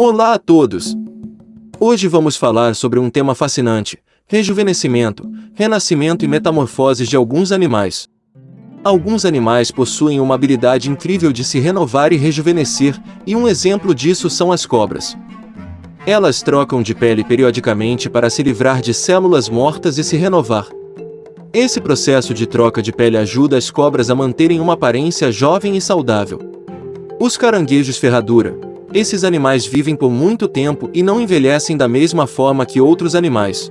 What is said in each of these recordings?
Olá a todos! Hoje vamos falar sobre um tema fascinante: rejuvenescimento, renascimento e metamorfoses de alguns animais. Alguns animais possuem uma habilidade incrível de se renovar e rejuvenescer, e um exemplo disso são as cobras. Elas trocam de pele periodicamente para se livrar de células mortas e se renovar. Esse processo de troca de pele ajuda as cobras a manterem uma aparência jovem e saudável. Os caranguejos ferradura. Esses animais vivem por muito tempo e não envelhecem da mesma forma que outros animais.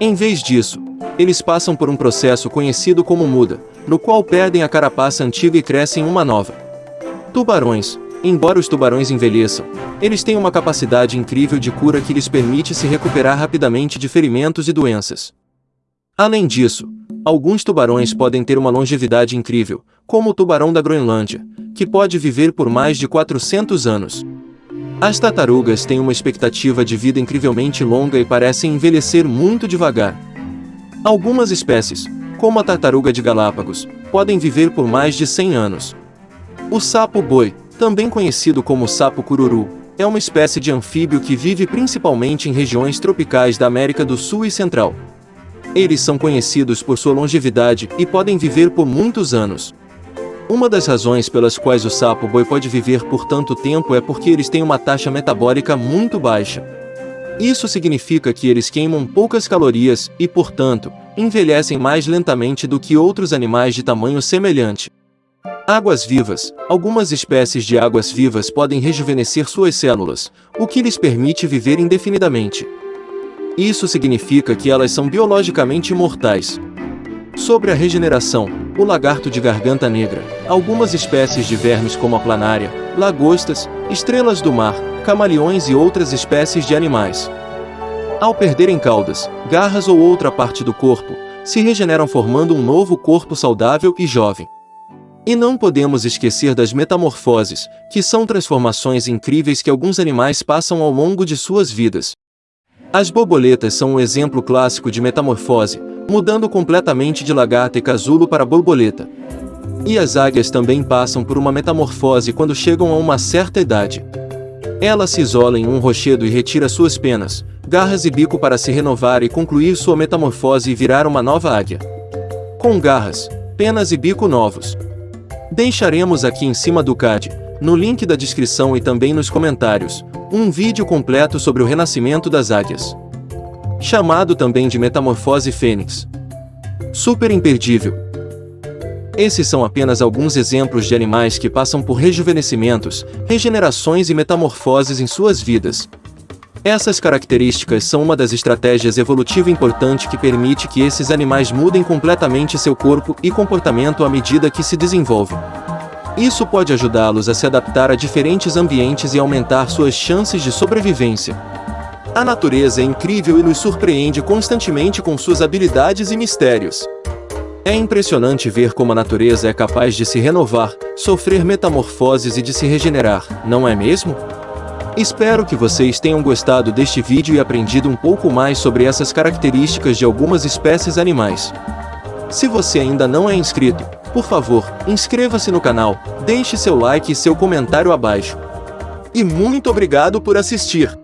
Em vez disso, eles passam por um processo conhecido como muda, no qual perdem a carapaça antiga e crescem uma nova. Tubarões. Embora os tubarões envelheçam, eles têm uma capacidade incrível de cura que lhes permite se recuperar rapidamente de ferimentos e doenças. Além disso, alguns tubarões podem ter uma longevidade incrível, como o tubarão da Groenlândia, que pode viver por mais de 400 anos. As tartarugas têm uma expectativa de vida incrivelmente longa e parecem envelhecer muito devagar. Algumas espécies, como a tartaruga de Galápagos, podem viver por mais de 100 anos. O sapo-boi, também conhecido como sapo cururu, é uma espécie de anfíbio que vive principalmente em regiões tropicais da América do Sul e Central. Eles são conhecidos por sua longevidade e podem viver por muitos anos. Uma das razões pelas quais o sapo-boi pode viver por tanto tempo é porque eles têm uma taxa metabólica muito baixa. Isso significa que eles queimam poucas calorias e, portanto, envelhecem mais lentamente do que outros animais de tamanho semelhante. Águas vivas. Algumas espécies de águas vivas podem rejuvenescer suas células, o que lhes permite viver indefinidamente. Isso significa que elas são biologicamente imortais. Sobre a regeneração, o lagarto de garganta negra, algumas espécies de vermes como a planária, lagostas, estrelas do mar, camaleões e outras espécies de animais. Ao perderem caudas, garras ou outra parte do corpo, se regeneram formando um novo corpo saudável e jovem. E não podemos esquecer das metamorfoses, que são transformações incríveis que alguns animais passam ao longo de suas vidas. As borboletas são um exemplo clássico de metamorfose, mudando completamente de lagarta e casulo para borboleta. E as águias também passam por uma metamorfose quando chegam a uma certa idade. Ela se isola em um rochedo e retira suas penas, garras e bico para se renovar e concluir sua metamorfose e virar uma nova águia. Com garras, penas e bico novos, Deixaremos aqui em cima do card, no link da descrição e também nos comentários, um vídeo completo sobre o renascimento das águias. Chamado também de Metamorfose Fênix. Super imperdível. Esses são apenas alguns exemplos de animais que passam por rejuvenescimentos, regenerações e metamorfoses em suas vidas, essas características são uma das estratégias evolutiva importante que permite que esses animais mudem completamente seu corpo e comportamento à medida que se desenvolvem. Isso pode ajudá-los a se adaptar a diferentes ambientes e aumentar suas chances de sobrevivência. A natureza é incrível e nos surpreende constantemente com suas habilidades e mistérios. É impressionante ver como a natureza é capaz de se renovar, sofrer metamorfoses e de se regenerar, não é mesmo? Espero que vocês tenham gostado deste vídeo e aprendido um pouco mais sobre essas características de algumas espécies animais. Se você ainda não é inscrito, por favor, inscreva-se no canal, deixe seu like e seu comentário abaixo. E muito obrigado por assistir!